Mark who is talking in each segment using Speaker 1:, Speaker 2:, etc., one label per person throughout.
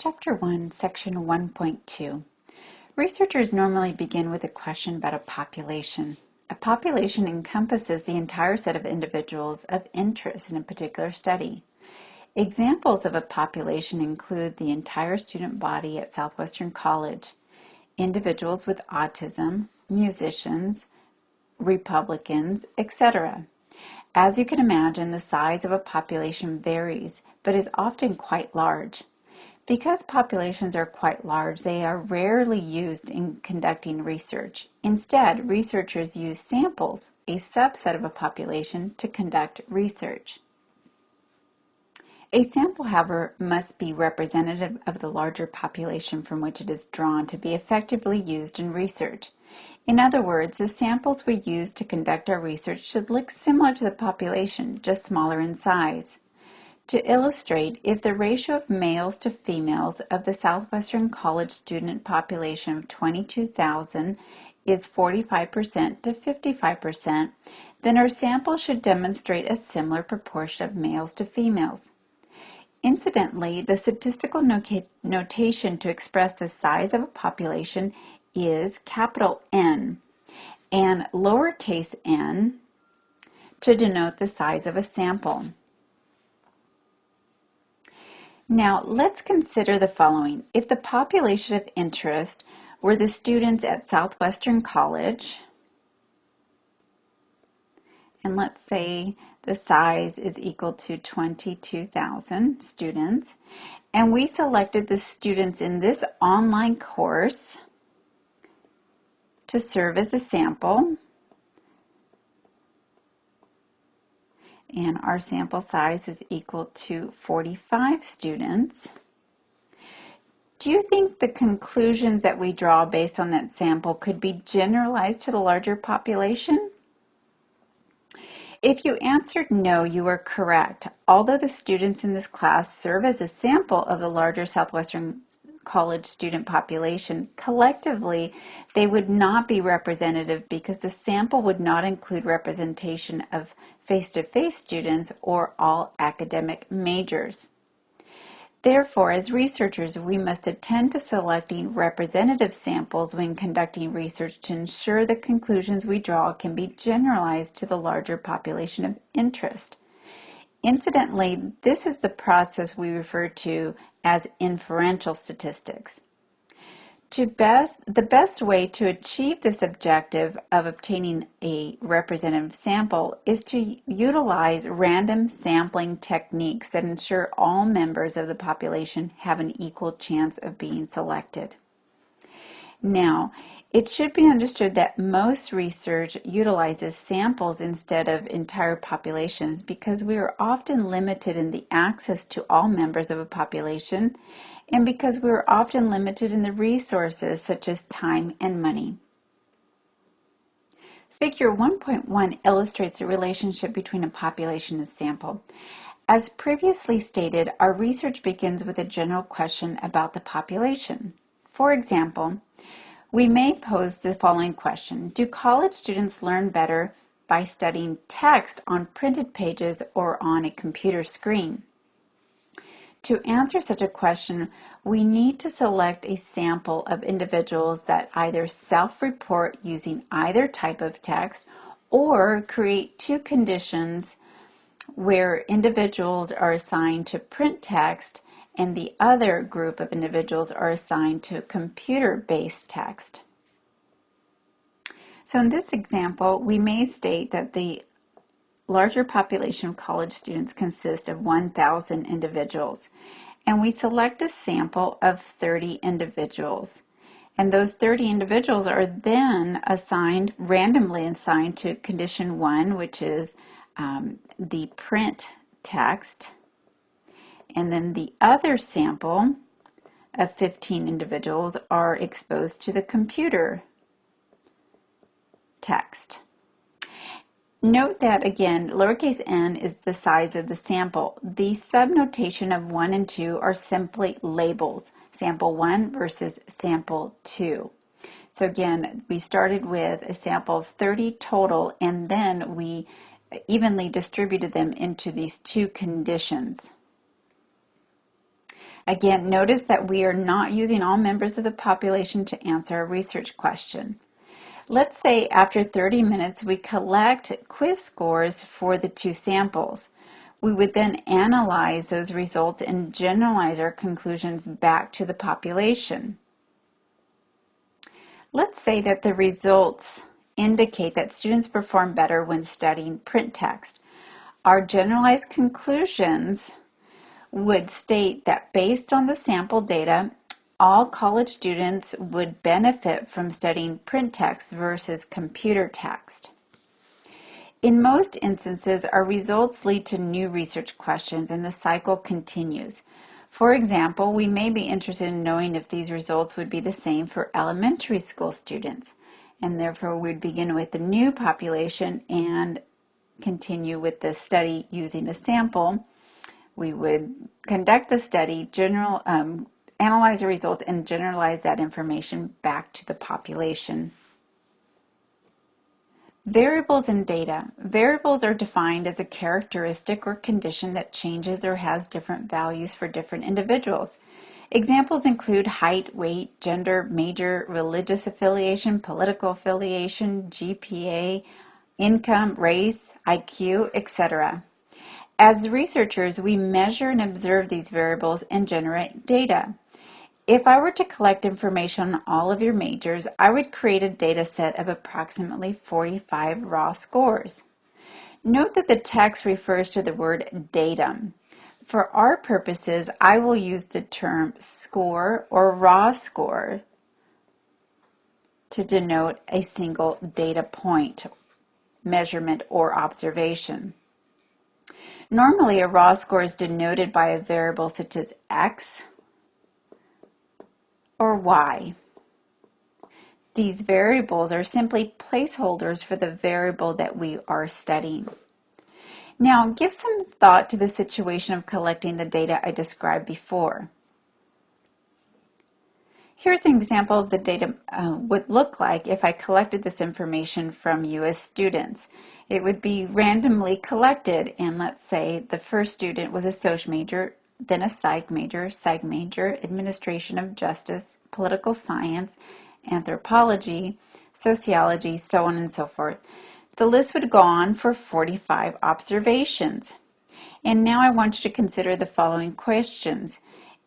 Speaker 1: Chapter 1, Section 1.2. Researchers normally begin with a question about a population. A population encompasses the entire set of individuals of interest in a particular study. Examples of a population include the entire student body at Southwestern College, individuals with autism, musicians, Republicans, etc. As you can imagine, the size of a population varies, but is often quite large. Because populations are quite large, they are rarely used in conducting research. Instead, researchers use samples, a subset of a population, to conduct research. A sample, however, must be representative of the larger population from which it is drawn to be effectively used in research. In other words, the samples we use to conduct our research should look similar to the population, just smaller in size. To illustrate, if the ratio of males to females of the Southwestern College student population of 22,000 is 45% to 55%, then our sample should demonstrate a similar proportion of males to females. Incidentally, the statistical notation to express the size of a population is capital N and lowercase n to denote the size of a sample. Now let's consider the following. If the population of interest were the students at Southwestern College, and let's say the size is equal to 22,000 students. And we selected the students in this online course to serve as a sample. And our sample size is equal to 45 students. Do you think the conclusions that we draw based on that sample could be generalized to the larger population? If you answered no, you are correct. Although the students in this class serve as a sample of the larger Southwestern College student population, collectively they would not be representative because the sample would not include representation of face-to-face -face students or all academic majors. Therefore, as researchers, we must attend to selecting representative samples when conducting research to ensure the conclusions we draw can be generalized to the larger population of interest. Incidentally, this is the process we refer to as inferential statistics. To best, the best way to achieve this objective of obtaining a representative sample is to utilize random sampling techniques that ensure all members of the population have an equal chance of being selected. Now, it should be understood that most research utilizes samples instead of entire populations because we are often limited in the access to all members of a population and because we are often limited in the resources such as time and money. Figure 1.1 illustrates the relationship between a population and sample. As previously stated, our research begins with a general question about the population. For example, we may pose the following question. Do college students learn better by studying text on printed pages or on a computer screen? To answer such a question, we need to select a sample of individuals that either self-report using either type of text or create two conditions where individuals are assigned to print text and the other group of individuals are assigned to computer-based text. So in this example, we may state that the larger population of college students consists of 1,000 individuals, and we select a sample of 30 individuals. And those 30 individuals are then assigned, randomly assigned to condition one, which is um, the print text. And then the other sample of 15 individuals are exposed to the computer text. Note that again, lowercase n is the size of the sample. The subnotation of 1 and 2 are simply labels, sample 1 versus sample 2. So again, we started with a sample of 30 total and then we evenly distributed them into these two conditions. Again, notice that we are not using all members of the population to answer a research question. Let's say after 30 minutes we collect quiz scores for the two samples. We would then analyze those results and generalize our conclusions back to the population. Let's say that the results indicate that students perform better when studying print text. Our generalized conclusions would state that based on the sample data, all college students would benefit from studying print text versus computer text. In most instances, our results lead to new research questions and the cycle continues. For example, we may be interested in knowing if these results would be the same for elementary school students, and therefore we'd begin with the new population and continue with the study using a sample. We would conduct the study, general, um, analyze the results, and generalize that information back to the population. Variables in data. Variables are defined as a characteristic or condition that changes or has different values for different individuals. Examples include height, weight, gender, major, religious affiliation, political affiliation, GPA, income, race, IQ, etc. As researchers, we measure and observe these variables and generate data. If I were to collect information on all of your majors, I would create a data set of approximately 45 raw scores. Note that the text refers to the word datum. For our purposes, I will use the term score or raw score to denote a single data point, measurement, or observation. Normally, a raw score is denoted by a variable such as x, or y. These variables are simply placeholders for the variable that we are studying. Now, give some thought to the situation of collecting the data I described before. Here's an example of the data uh, would look like if I collected this information from you as students. It would be randomly collected, and let's say the first student was a social major then a psych major, psych major, administration of justice, political science, anthropology, sociology, so on and so forth. The list would go on for 45 observations. And now I want you to consider the following questions.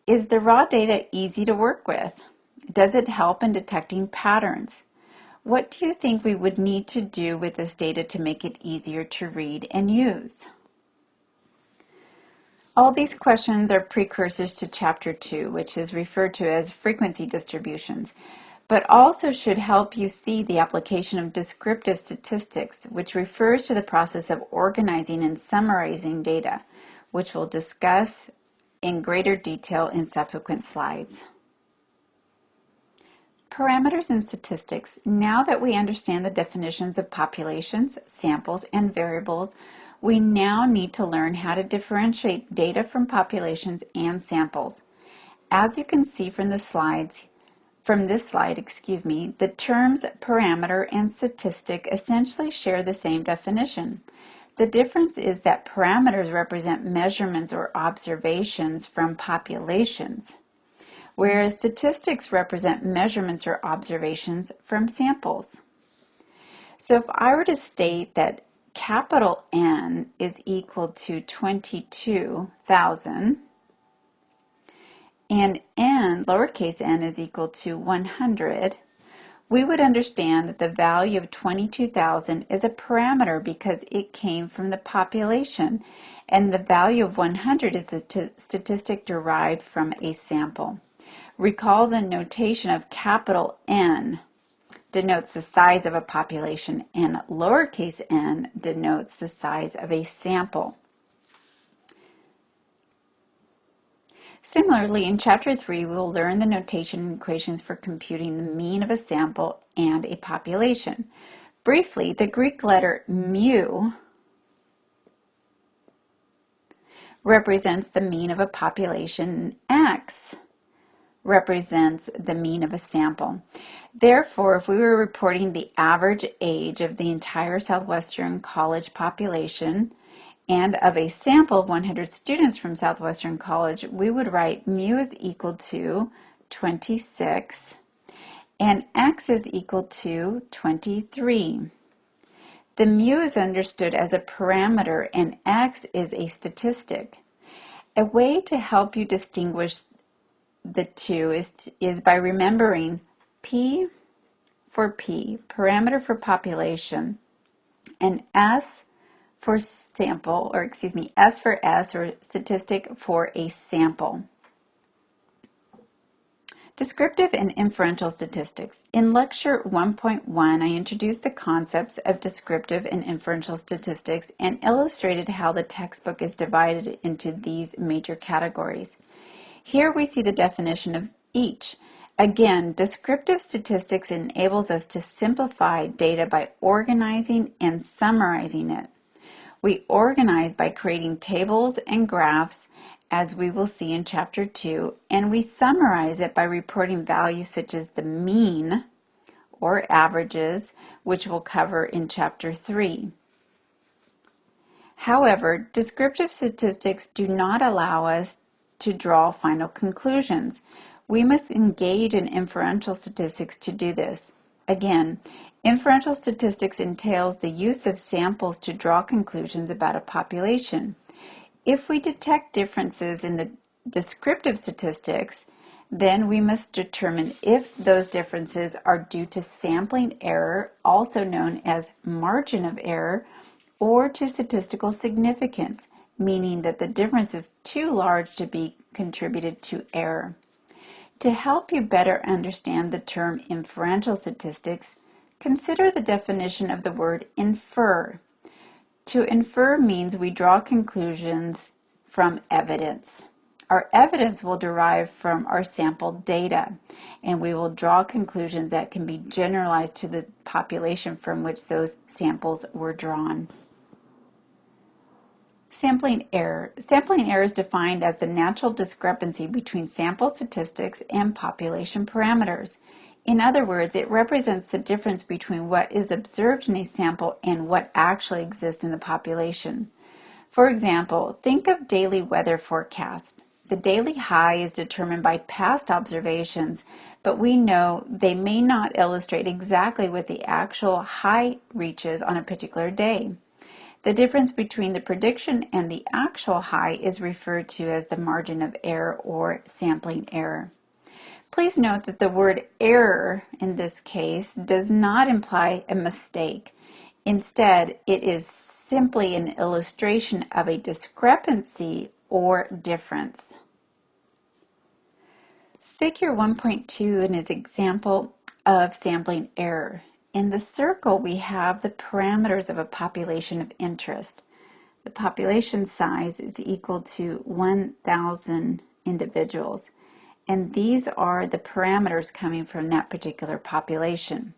Speaker 1: Is the raw data easy to work with? Does it help in detecting patterns? What do you think we would need to do with this data to make it easier to read and use? All these questions are precursors to Chapter 2, which is referred to as frequency distributions, but also should help you see the application of descriptive statistics, which refers to the process of organizing and summarizing data, which we'll discuss in greater detail in subsequent slides. Parameters and statistics. Now that we understand the definitions of populations, samples, and variables, we now need to learn how to differentiate data from populations and samples. As you can see from the slides, from this slide, excuse me, the terms parameter and statistic essentially share the same definition. The difference is that parameters represent measurements or observations from populations, whereas statistics represent measurements or observations from samples. So if I were to state that capital N is equal to 22,000 and n, lowercase n, is equal to 100, we would understand that the value of 22,000 is a parameter because it came from the population, and the value of 100 is a statistic derived from a sample. Recall the notation of capital N denotes the size of a population and lowercase n denotes the size of a sample. Similarly, in Chapter 3, we will learn the notation equations for computing the mean of a sample and a population. Briefly, the Greek letter mu represents the mean of a population, x represents the mean of a sample. Therefore, if we were reporting the average age of the entire Southwestern College population And of a sample of 100 students from Southwestern College, we would write mu is equal to 26 and x is equal to 23. The mu is understood as a parameter and x is a statistic. A way to help you distinguish the two is, is by remembering P for P, parameter for population, and S for sample, or excuse me, S for S, or statistic for a sample. Descriptive and inferential statistics. In lecture 1.1, I introduced the concepts of descriptive and inferential statistics and illustrated how the textbook is divided into these major categories. Here we see the definition of each. Again, descriptive statistics enables us to simplify data by organizing and summarizing it. We organize by creating tables and graphs as we will see in chapter 2, and we summarize it by reporting values such as the mean or averages, which we'll cover in chapter 3. However, descriptive statistics do not allow us to draw final conclusions. We must engage in inferential statistics to do this. Again, inferential statistics entails the use of samples to draw conclusions about a population. If we detect differences in the descriptive statistics, then we must determine if those differences are due to sampling error, also known as margin of error, or to statistical significance, meaning that the difference is too large to be contributed to error. To help you better understand the term inferential statistics, consider the definition of the word infer. To infer means we draw conclusions from evidence. Our evidence will derive from our sample data, and we will draw conclusions that can be generalized to the population from which those samples were drawn. Sampling error. Sampling error is defined as the natural discrepancy between sample statistics and population parameters. In other words, it represents the difference between what is observed in a sample and what actually exists in the population. For example, think of daily weather forecasts. The daily high is determined by past observations, but we know they may not illustrate exactly what the actual high reaches on a particular day. The difference between the prediction and the actual high is referred to as the margin of error or sampling error. Please note that the word error in this case does not imply a mistake. Instead, it is simply an illustration of a discrepancy or difference. Figure 1.2 is an example of sampling error. In the circle, we have the parameters of a population of interest. The population size is equal to 1,000 individuals and these are the parameters coming from that particular population.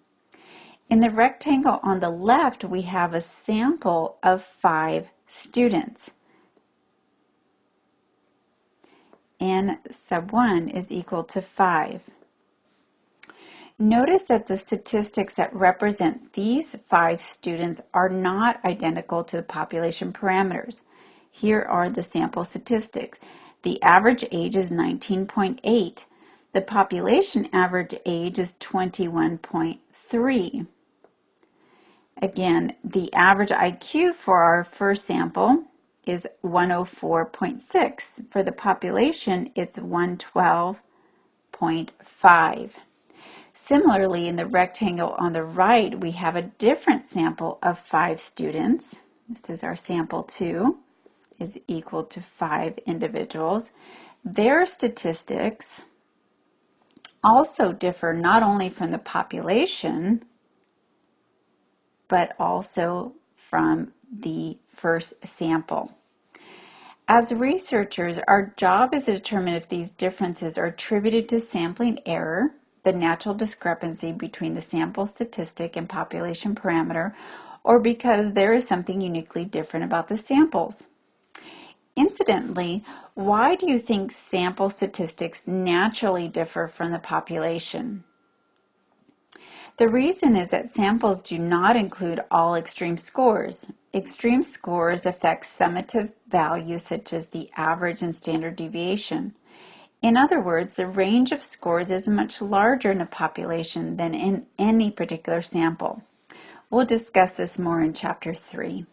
Speaker 1: In the rectangle on the left, we have a sample of five students. N sub 1 is equal to 5. Notice that the statistics that represent these five students are not identical to the population parameters. Here are the sample statistics. The average age is 19.8. The population average age is 21.3. Again, the average IQ for our first sample is 104.6. For the population, it's 112.5. Similarly, in the rectangle on the right, we have a different sample of five students. This is our sample two is equal to five individuals. Their statistics also differ not only from the population, but also from the first sample. As researchers, our job is to determine if these differences are attributed to sampling error, the natural discrepancy between the sample statistic and population parameter, or because there is something uniquely different about the samples. Incidentally, why do you think sample statistics naturally differ from the population? The reason is that samples do not include all extreme scores. extreme scores affect summative values such as the average and standard deviation. In other words, the range of scores is much larger in a population than in any particular sample. We'll discuss this more in Chapter 3.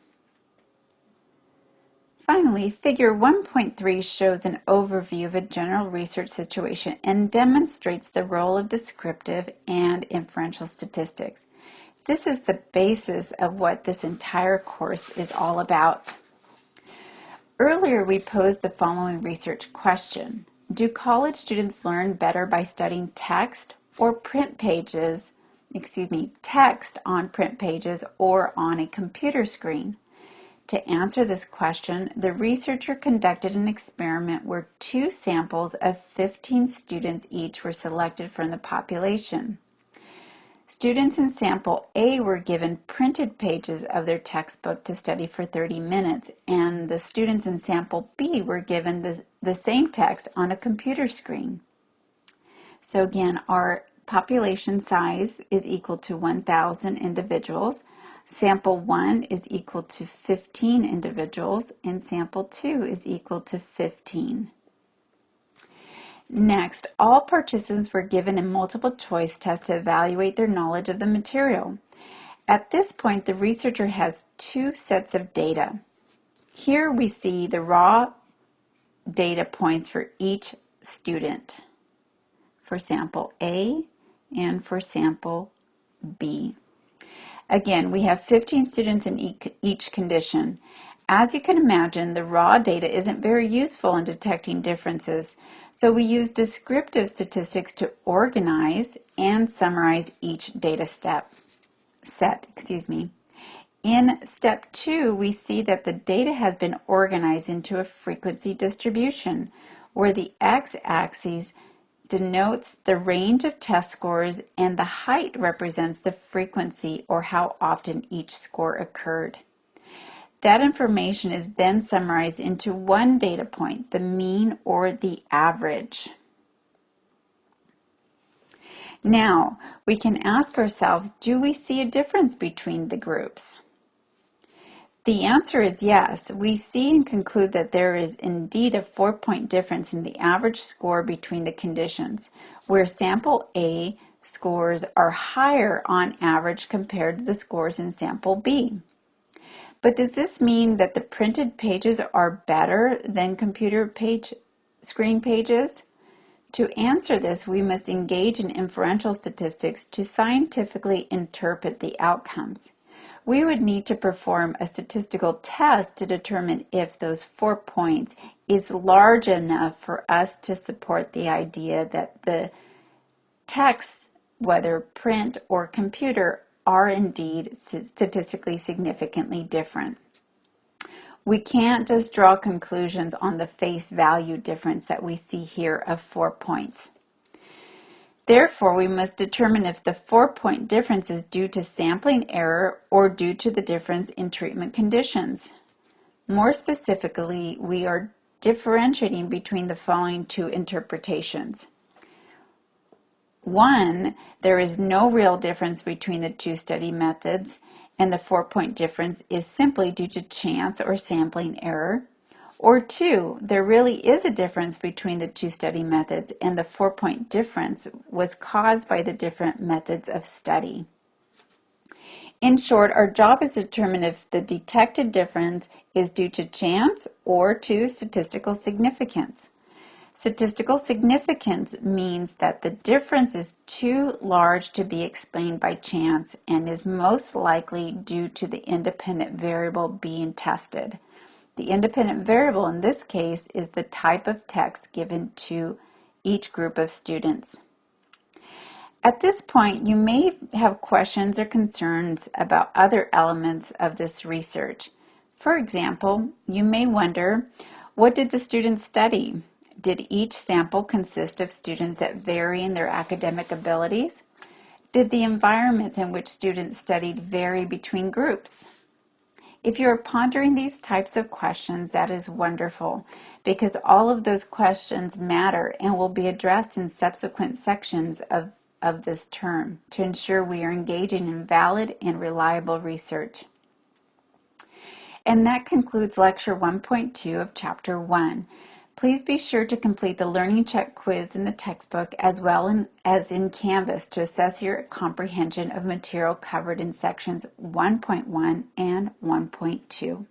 Speaker 1: Finally, Figure 1.3 shows an overview of a general research situation and demonstrates the role of descriptive and inferential statistics. This is the basis of what this entire course is all about. Earlier, we posed the following research question. Do college students learn better by studying text or print pages, excuse me, text on print pages or on a computer screen? To answer this question, the researcher conducted an experiment where two samples of 15 students each were selected from the population. Students in sample A were given printed pages of their textbook to study for 30 minutes, and the students in sample B were given the, the same text on a computer screen. So again, our population size is equal to 1,000 individuals. Sample 1 is equal to 15 individuals and sample 2 is equal to 15. Next, all participants were given a multiple choice test to evaluate their knowledge of the material. At this point, the researcher has two sets of data. Here we see the raw data points for each student for sample A and for sample B. Again, we have 15 students in each condition. As you can imagine, the raw data isn't very useful in detecting differences, so we use descriptive statistics to organize and summarize each data step set, excuse me. In step two, we see that the data has been organized into a frequency distribution, where the x-axis denotes the range of test scores and the height represents the frequency or how often each score occurred. That information is then summarized into one data point, the mean or the average. Now, we can ask ourselves, do we see a difference between the groups? The answer is yes. We see and conclude that there is indeed a four-point difference in the average score between the conditions, where sample A scores are higher on average compared to the scores in sample B. But does this mean that the printed pages are better than computer page screen pages? To answer this, we must engage in inferential statistics to scientifically interpret the outcomes we would need to perform a statistical test to determine if those four points is large enough for us to support the idea that the texts, whether print or computer, are indeed statistically significantly different. We can't just draw conclusions on the face value difference that we see here of four points. Therefore, we must determine if the four-point difference is due to sampling error or due to the difference in treatment conditions. More specifically, we are differentiating between the following two interpretations. One, there is no real difference between the two study methods, and the four-point difference is simply due to chance or sampling error. Or two, there really is a difference between the two study methods and the four-point difference was caused by the different methods of study. In short, our job is to determine if the detected difference is due to chance or to statistical significance. Statistical significance means that the difference is too large to be explained by chance and is most likely due to the independent variable being tested. The independent variable in this case is the type of text given to each group of students. At this point, you may have questions or concerns about other elements of this research. For example, you may wonder, what did the students study? Did each sample consist of students that vary in their academic abilities? Did the environments in which students studied vary between groups? If you're pondering these types of questions, that is wonderful because all of those questions matter and will be addressed in subsequent sections of, of this term to ensure we are engaging in valid and reliable research. And that concludes Lecture 1.2 of Chapter 1. Please be sure to complete the Learning Check quiz in the textbook as well in, as in Canvas to assess your comprehension of material covered in sections 1.1 and 1.2.